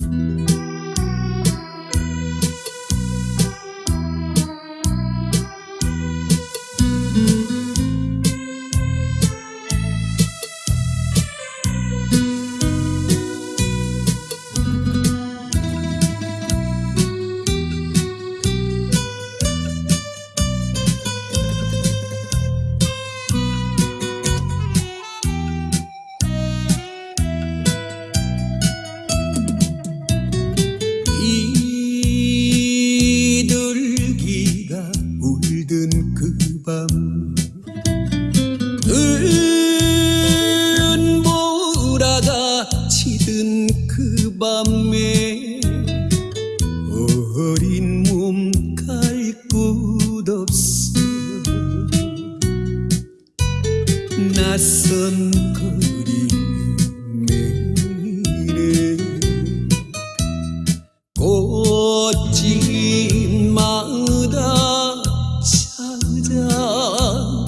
이 곳 없어. 낯선 매일에. 꽃집마다 찾아봐도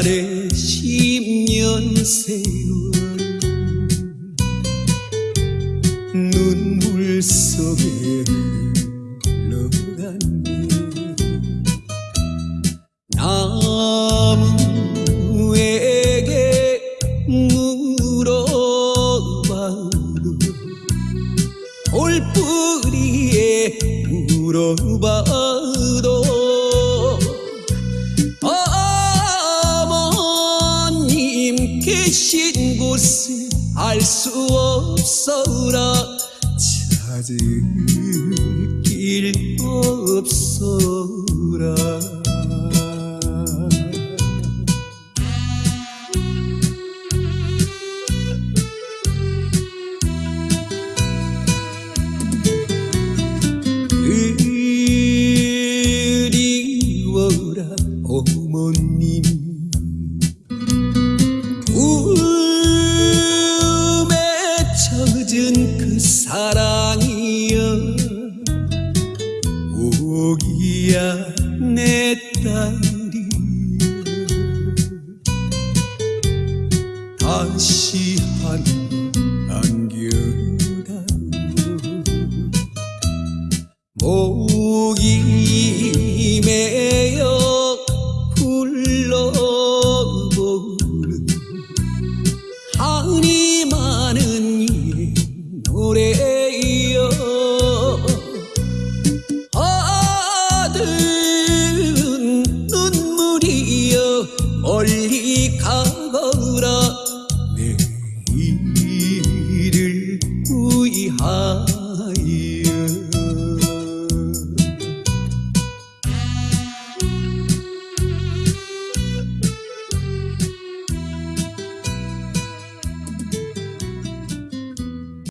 온 한해 십년 세월 눈물 속에 흘러갔네. 나무에게 계신 곳을 알 수 없어라. 찾을 길 없어라. 그리워라 어머님 오기야 내 딸이. 다시 한 안겨다오 목이 마른 눈물이여 멀리 가거라. 내 이를 구이하